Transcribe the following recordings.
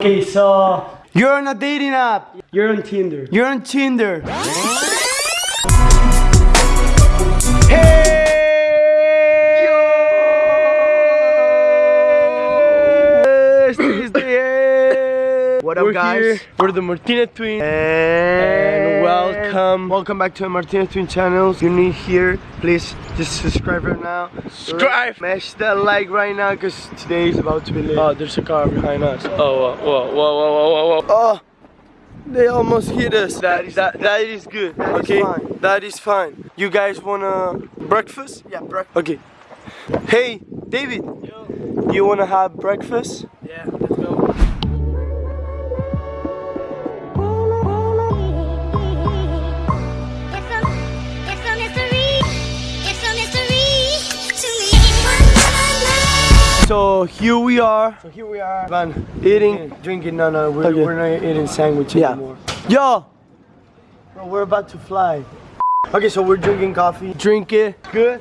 Okay, so you're on a dating app. You're on Tinder. You're on Tinder. What up, We're guys? Here. We're the Martinez twins. And welcome. Welcome back to the Martinez Twin channel. If you're new here, please just subscribe right now. Subscribe. Smash that like right now because today is about to be lit. Oh, there's a car behind us. Oh, whoa, whoa, whoa, whoa, whoa, whoa, whoa. Oh, they almost hit us. That is that, that is good. That is okay, fine. that is fine. You guys wanna breakfast? yeah, bro. Okay. Hey, David. Yo. You wanna have breakfast? Yeah, So here we are. So here we are. Man, eating. Drinking, no, no, we're, Okay. we're not eating sandwich Yeah. anymore. Yo, Bro, we're about to fly. Okay, so we're drinking coffee. drink it. Good.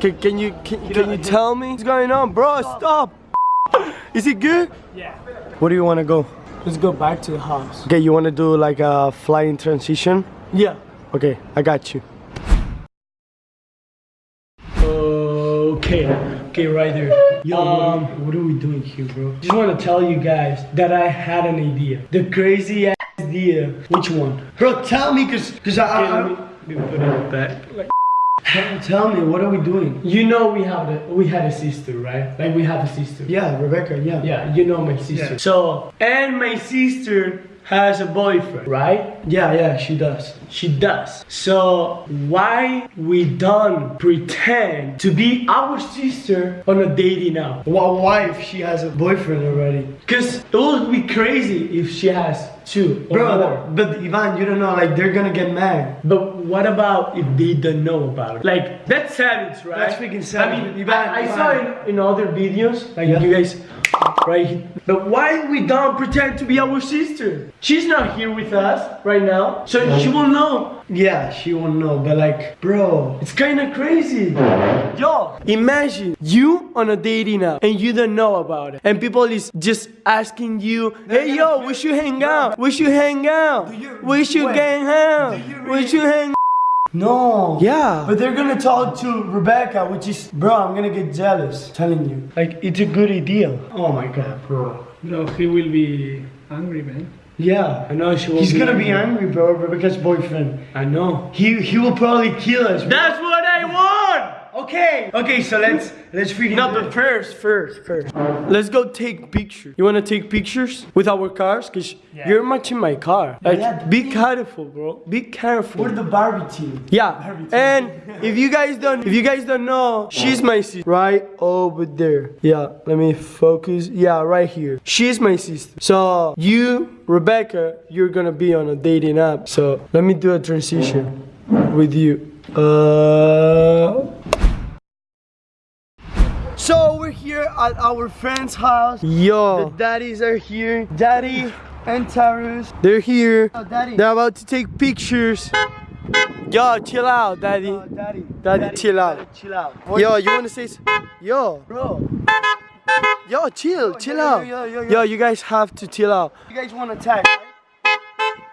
Can, can you can, can you tell me what's going on, bro? Stop. Is it good? Yeah. Where do you want to go? Let's go back to the house. Okay, you want to do like a flying transition? Yeah. Okay, I got you. Okay, okay, right there. Yo, um, what are we doing here, bro? Just want to tell you guys that I had an idea. The crazy ass idea. Which one? Bro, tell me, cause, cause I, Okay, I, let me, let me put it back. Like, I tell me, what are we doing? you know we have the we had a sister, right? Like we have a sister. Yeah, Rebecca, yeah. Yeah, you know my sister. Yeah. So, and my sister has a boyfriend, right? Yeah, yeah, she does. She does. So why we don't pretend to be our sister on a dating app? Why, if she has a boyfriend already? Cause it would be crazy if she has two Bro, but Ivan, you don't know, like, they're gonna get mad. But what about if they don't know about it? Like that's savage, right? That's freaking savage. I mean, Ivan, I, I Ivan. saw in, in other videos, like Yeah. you guys, right? But why we don't pretend to be our sister? She's not here with us right now, so she will know. Yeah, she won't know, but like, bro. It's kind of crazy. Yo, imagine you on a dating app and you don't know about it, and people is just asking you, "Hey, yo, we should hang out. We should hang out. you- We should wait, hang out. do We should hang." No. Yeah. But they're gonna talk to Rebecca, which is, bro, I'm gonna get jealous. Telling you. Like it's a good idea. Oh my god, bro. No, he will be angry, man. Yeah. I know she will. He's gonna be angry, bro, Rebecca's boyfriend. I know. He he will probably kill us. bro. That's what. Okay. Okay, so let's let's freaking No, do but first, first, first. Let's go take pictures. You wanna take pictures with our cars? Cause you're matching my car. Like, Yeah, be careful, bro. Be careful. We're the Barbie team. Yeah, and if you guys don't, if you guys don't know, she's my sister. Right over there. Yeah, let me focus. Yeah, right here. She's my sister. So you, Rebecca, you're gonna be on a dating app. So let me do a transition with you. Uh. So we're here at our friend's house. Yo. The daddies are here. Daddy And Tarus. they're here. Oh, daddy. They're about to take pictures. Yo, chill out, daddy. Oh, daddy. Daddy, chill out. Daddy, chill out. Yo, you wanna say? Yo, Bro, yo, chill, Yo, chill yo, out. yo, yo, yo, Yo, yo. you guys have to chill out. you guys want to tag,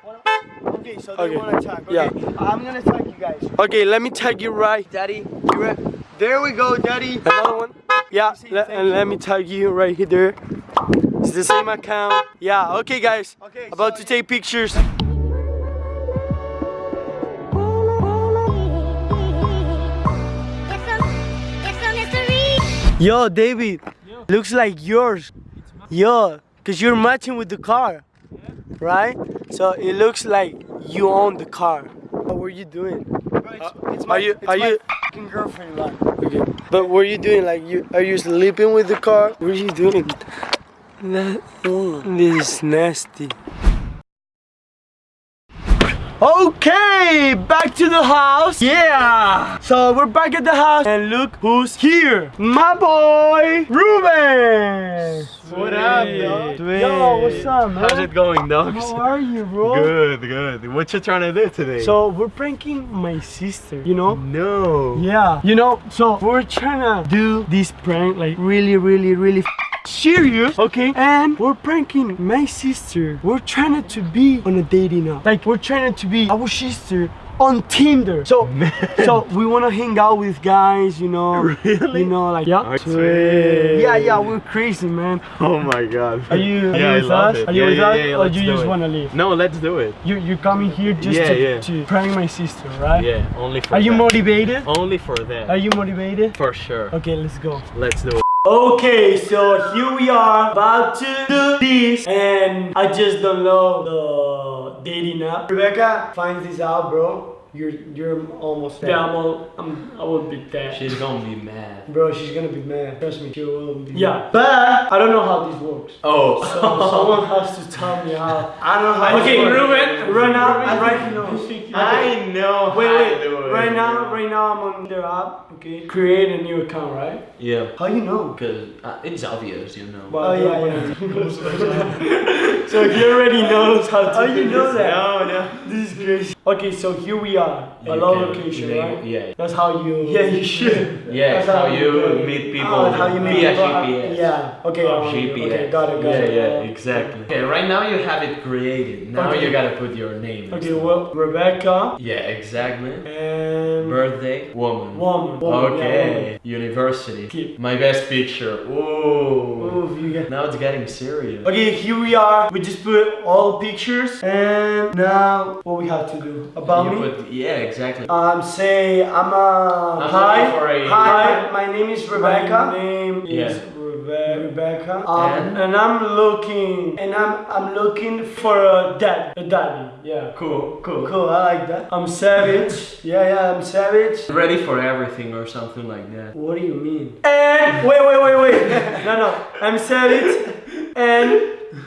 right? Okay, so they Okay. want to tag. Okay. Yeah. I'm gonna tag you guys. Okay, let me tag you right. Daddy, you ready? There we go, Daddy. Another one. Yeah, le- and you. let me tag you right here. It's the same account. Yeah. Okay, guys. Okay, About so- to take pictures. It's a, it's a mystery. Yo, David. Looks like yours. Yo, cause you're matching with the car, right? So it looks like you own the car. What were you doing? Bro, it's, uh, it's are you- are my you- fucking girlfriend, man. Okay. But what are you doing? Like you are you sleeping with the car? What are you doing? That, this is nasty. Okay, back to the house. Yeah. So we're back at the house, and look who's here. My boy, Ruben. What up, dog? Yo, what's up, man? How's it going, dogs? How are you, bro? Good, good. What you trying to do today? So we're pranking my sister, you know? no. Yeah. You know, so we're trying to do this prank like really, really, really serious, okay? And we're pranking my sister. We're trying to be on a dating app. Like we're trying to be our sister on Tinder. So, so we wanna hang out with guys, you know. Really? You know, like yeah. Sweet. Yeah, yeah, we're crazy, man. Oh my god. Are you? Are Yeah, you with us? it. Are you Yeah, with yeah, us, yeah, or you just wanna leave? No, let's do it. You you coming here just to, to prank my sister, right? Yeah, only for Are you motivated? Only for that. Are you motivated? For sure. Okay, let's go. Let's do it. Okay, so here we are about to do this, and I just don't know the dating app. Rebecca finds this out, bro. You're you're almost there. Yeah, I'm all, I'm, I will be there. She's gonna be mad. Bro, she's gonna be mad. Trust me, she will be. Yeah, but I don't know how this works. Oh. So someone has to tell me how. I don't know how. Okay, this works. Ruben. Right now, Ruben, I'm right here. I know Wait, how wait. to. Right now, right now, I'm on their app. Okay. Create a new account, right? Yeah, How you know? because uh, it's obvious, you know. Oh yeah, yeah. so he already knows how to. How do you know this. that? No, no. This is crazy. Okay, so here we are. A low location, label- right? Yeah, That's how you. Yeah, you should. yeah. That's how how you you- meet people Oh, how you meet via people. GPS. Yeah. Okay. Oh, um, GPS. Okay, got it, got yeah, it. yeah, exactly. Okay, right now you have it created. Now Okay. you gotta put your name. Okay, stuff. well, Rebecca Yeah, exactly. and Birthday, woman. woman. woman, yeah, Okay, university. Keep. My best picture. Ooh. woman. Oof, you get. Now it's getting serious. Okay, here we are. We just put all pictures, and now what we have to do about you me? put, yeah, exactly. Um, say I'm a I'm hi. a- hi, my name is Rebecca. My name Yeah. is Rebe- Rebecca. Um, And? and I'm looking, and I'm I'm looking for a dad, a daddy. Yeah. Cool, cool. Cool, I like that. I'm savage. yeah, yeah, I'm savage. Ready for everything or something like that. What do you mean? And wait, wait, wait, wait. no, no. I'm savage. And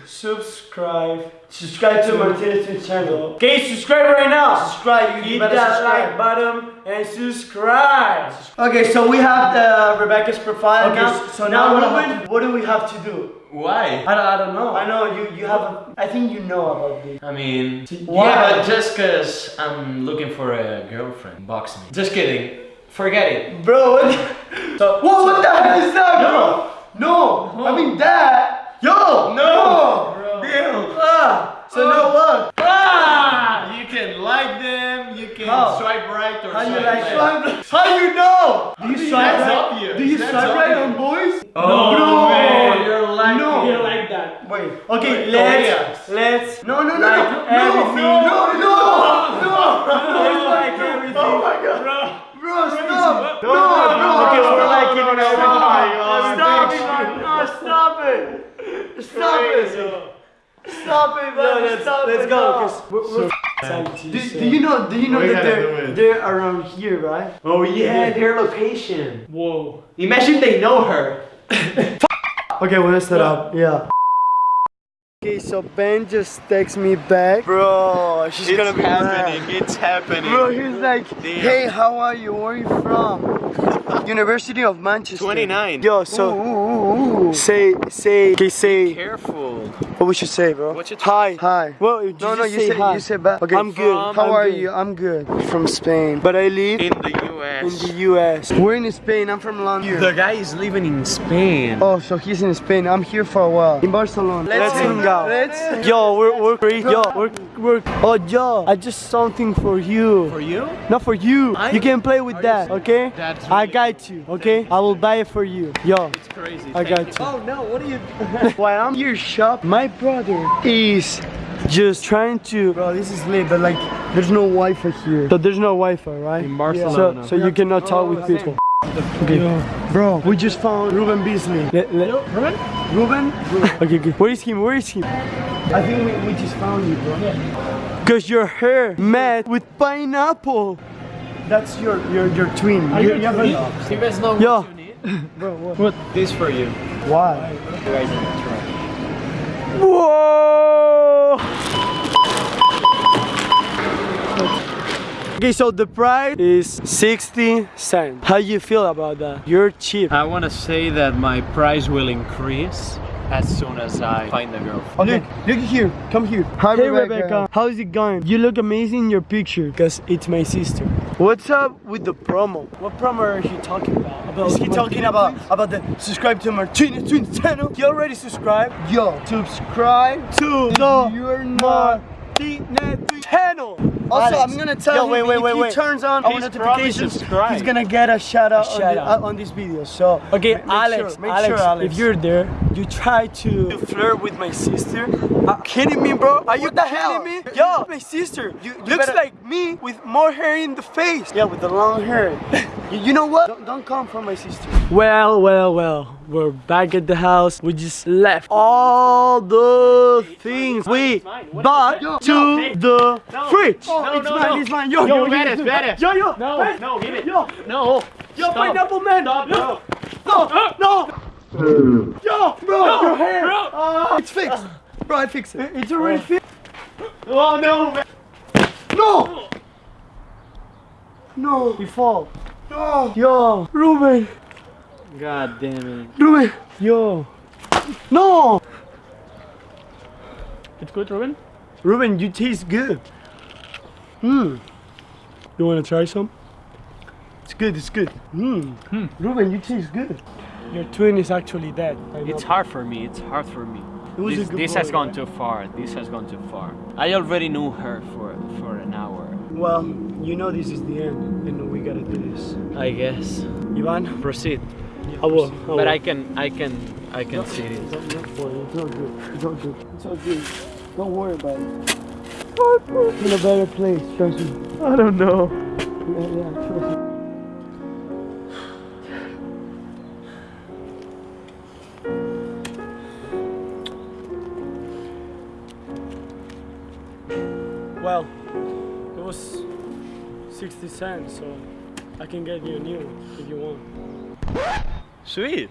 subscribe. Subscribe to Martinez channel. Okay, subscribe right now. Subscribe. You hit that subscribe. like button and subscribe. Okay, so we have the Rebecca's profile Okay, now. so now what do I Ruben, what do we have to do? Why? I don't, I don't know. I know you. You have. A, I think you know about this. I mean, Why? yeah, but just cause I'm looking for a girlfriend, box me. Just kidding. Forget it. Bro, what? The, so, what, what the hell is that, bro? No, I mean that. Yo, no, Damn. Ah, so now what? Ah! You can like them. You can How? swipe right or How you like left. How you know? Do you swipe That's right? obvious. Do you That's swipe right on obvious. boys? Oh, No. man, you're like No. You like that. Wait. Okay, Wait, let's Koreans. let's. No, no, no, Like no, everything. no, no, no, no. Let's like everything. Oh my god. Bro, stop! No, No, no. no. bro, no, okay, no, we're no, like no, it. no, Stop, no, stop no, it, no, man. No, stop it. Stop it. Stop it, man. let's- Stop let's go, no. 'cause We're, we're do, do you know? Do you know We that they're they're around here, right? Oh yeah, their location. Whoa. Imagine they know her. Okay, we'll set up. Yeah. Okay, so Ben just texts me back. Bro, she's It's gonna be happening. mad. It's happening. Bro, he's like, Damn. hey, how are you? Where are you from? University of Manchester. 29. Yo, so Ooh, ooh, ooh. say, say, okay, say, Careful. what we should say, bro? What you hi, hi. Well, you No, no, just you say said hi. you said back. Okay, I'm good. From- How I'm are good. you? I'm good. From Spain, but I live In the in US. the U.S. We're in Spain. I'm from London. The guy is living in Spain. Oh, so he's in Spain. I'm here for a while. In Barcelona. Let's hang hang out. Let's- Yo, we're we're great. Yo, we're we're. Oh, yo, I just something for you. For you? Not for you. I- you can play with that, okay? That's I got you, okay? I will buy it for you. Yo, It's crazy. I Thank got you. you. Oh no, what are you while I'm here shop, my brother is just trying to. Bro, this is lit, but like, there's no Wi-Fi here. So there's no Wi-Fi, right? In Barcelona. So, so you cannot talk with oh, people. Okay, bro, we just found Ruben Beasley. Le- le- Ruben? Ruben? okay, okay. Where is him? Where is him? I think we, we just found you, bro. Cause your hair met with pineapple. That's your your your twin. Are You- you you have twin? a- You guys know Yo. you need? Bro, what? This for you. Why? You Okay, so the price is 60 cents. How you feel about that? You're cheap. I want to say that my price will increase as soon as I find a girlfriend. Look, look here. Come here. Hi, hey Rebecca. Rebecca. How's it going? You look amazing in your picture because it's my sister. What's up with the promo? What promo are you talking about? about Is he talking about about the subscribe to Martinez Twins channel? You already subscribed? Yo, subscribe to the Martinez Twins channel. Also, Alex, I'm gonna tell yo, him wait, wait, if wait, he wait. turns on our Please notifications, he's gonna get a shout out, on, shout the- out. uh, on this video. So Okay, Alex, sure, Alex, sure, Alex, if you're there, you try to, to flirt with my sister. Uh, kidding me, bro? Are you What the kidding hell? me? Yo, my sister, you, looks better- like me with more hair in the face. Yeah, with the long hair. you, you know what? Don't, don't come for my sister. Well, well, well. We're back at the house. We just left all the things we bought is to No, the No. fridge. No, it's no, mine, no. it's mine. Yo, Yo, yo, Venice, yo, Venice. Yo, yo. No, Hey, no, give it. Yo, No. yo, Stop. pineapple man. Stop, yo. no. No, no. Yo, bro, your hair. Bro. Uh, it's fixed. Bro, I fixed it. It's already fixed. Oh no, man. No. No. You fall. No. Yo, Ruben. God damn it. Ruben. Yo. No. It's good, Ruben. Ruben, you taste good. Hmm. You want to try some? It's good, it's good. Hmm. Ruben, you taste good. Your twin is actually dead. I know. It's hard for me. It's hard for me. It was a This, good this boy, has gone right? too far. This has gone too far. I already knew her for for an hour. Well, you know this is the end, and we gotta do this. I guess. Ivan, Proceed. I will. But I can I can I can see it. It's not good for you. It's not good. It's not good. It's not good. Don't worry about it. It's in a better place, trust me. I don't know. Yeah, yeah, trust me. 60 cents, so I can get you a new if you want. Sweet.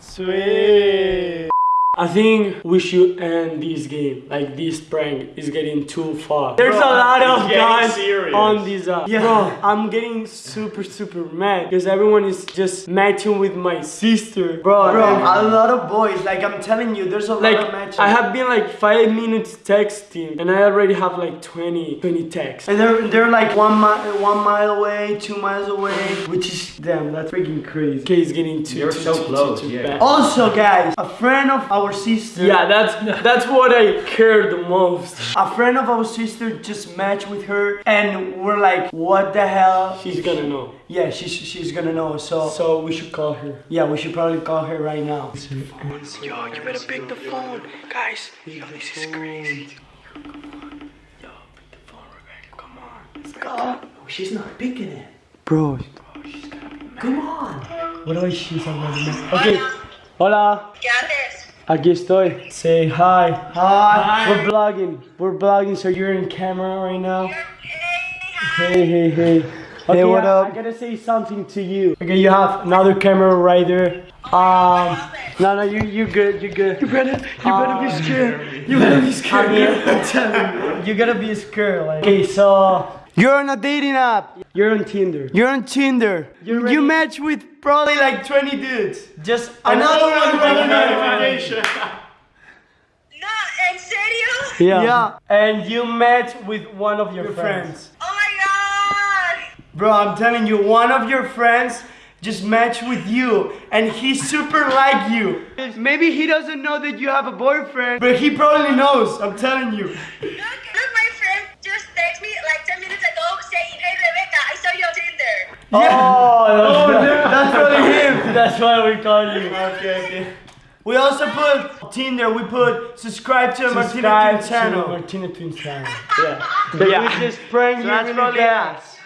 Sweet. I think we should end this game. Like this prank is getting too far. There's a lot of guys serious. on this app. Yeah. Bro, I'm getting super super mad because everyone is just matching with my sister. Bro, Bro, a lot of boys. Like I'm telling you, there's a like lot of matches. I have been like five minutes texting and I already have like 20 20 texts. and they're they're like one mile one mile away, two miles away, which is Damn, that's freaking crazy. Okay, it's getting too You're too, so too, close, too, too yeah. bad. Also, guys, a friend of our sister. Yeah, that's that's what I care the most. A friend of our sister just matched with her, and we're like, what the hell? She's gonna know. Yeah, she's she's gonna know. So, So we should call her. yeah, we should probably call her right now. Yo, you better pick the phone, guys. Yo, this is crazy. Yo, pick the phone, Rebecca. Come on. Let's go. Oh, she's not picking it. Bro, she's Come on. what are she talking Okay. Hola. Aquí estoy. Say hi. Hi. We're vlogging. We're vlogging, so you're in camera right now. Hey, hey, hey. Okay, what I- up? I gotta say something to you. Okay, you have another camera right there. Um, no, no, you, you good, you good. You better, you better be scared. You better be scared. I'm telling you, you gotta be scared. Like. Okay, so You're on a dating app. you're on Tinder. You're on Tinder. You You, ready? match with probably like 20 dudes. Just Another one. Another notification. No, en serio? Yeah. Yeah. And you match with one of your, Your friends. friends. Oh my god! Bro, I'm telling you, one of your friends just matched with you and he super like you. Maybe he doesn't know that you have a boyfriend, but he probably knows. I'm telling you. Look, look, my friend just texted me like 10 minutes ago saying, Hey Rebecca, I saw you on Tinder. Oh, that's, oh, That's probably him. that's why we call you. Okay, okay. We also put Tinder, we put subscribe to the Martina Subscribe Twin to channel. Martina Twin channel. Yeah. Yeah. We just prank you that's really fast.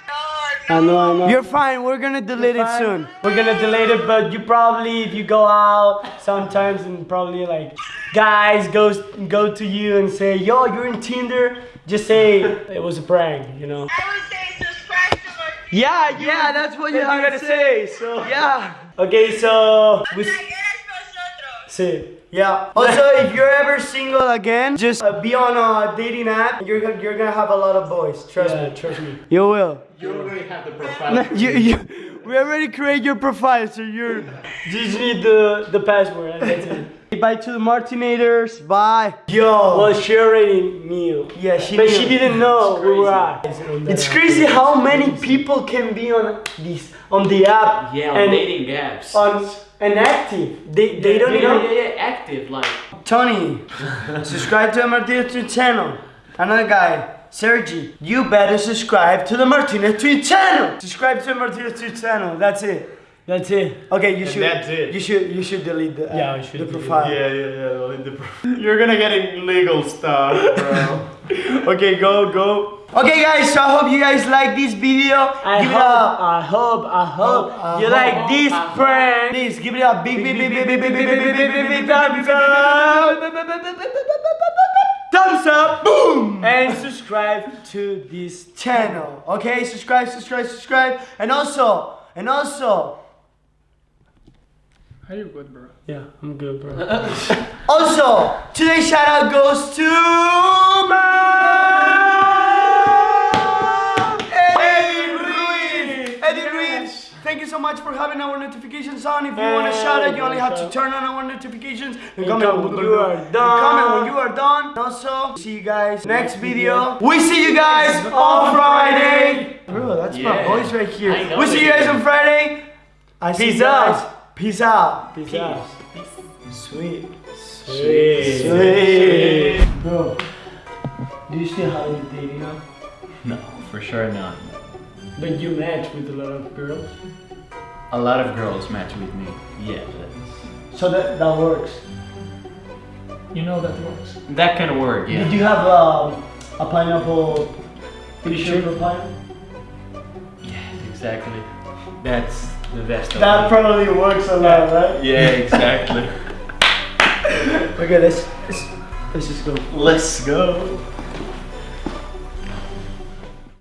I know, I know. You're fine, we're gonna delete it fine. soon. We're gonna delete it, but you probably, if you go out sometimes and probably like guys goes go to you and say, "Yo, you're in Tinder," just say it was a prank, you know. I would say subscribe to my. Yeah, Yeah, that's what you That's have what to you say. So Yeah. okay, so we Like, eres nosotros. see. Yeah. Also, if you're ever single again, just uh, be on a dating app. You're gonna, you're gonna have a lot of boys. Trust Yeah, me. trust me. You will. You already have the profile. you, you, we already create your profile, so you're. Just need the the password and that's it. Bye to the Martinators. Bye. Yo. Well, she already knew. yeah, she But knew. she didn't know we were at. It's crazy how many people can be on this on the app Yeah, on and dating apps. on and active. They they don't yeah, even. yeah, yeah, active, like. Tony, subscribe to the Martinez channel. Another guy, Sergi, you better subscribe to the Martinez Twin channel. Subscribe to the Martinez Twin channel. That's it. That's it. Okay, you should. that's it. You should. You should delete the. uh, Yeah, I should the delete profile. Yeah, yeah, yeah. well, in the- You're gonna get illegal stuff, bro. Okay, go, go. Okay, guys. So I hope you guys like this video. I give hope, it a. I hope, I hope I you hope, like I this hope, prank. Please give it a big, big, big, big, big, big, big, big, big, big, big, big, Thumbs up. thumbs up. Boom. And subscribe to this channel. Okay, subscribe, subscribe, subscribe, and also, and also, Are you good, bro? Yeah, I'm good, bro. also, today's shout out goes to Eddie Ruiz. Eddie Ruiz. Thank you so much for having our notifications on. If you want to shout out, you only have to turn on our notifications. And comment when you are done. Comment when you are done. Also, see you guys next video. We see you guys on Friday. Bro, that's my Yeah. voice right here. We see you guys on Friday. I see Peace you guys. out. Peace out. Peace out. Sweet. Sweet. Sweet. Bro, do you still have a dating app? No, for sure not. But you match with a lot of girls. A lot of girls match with me. Yeah, that's, So that, that works. You know that works. that can work. yeah. Did you have um, a pineapple picture of a pineapple? Yeah, Exactly. That's the best of That probably works a lot, right? Yeah, exactly. Okay, let's, let's, let's just go. Let's go.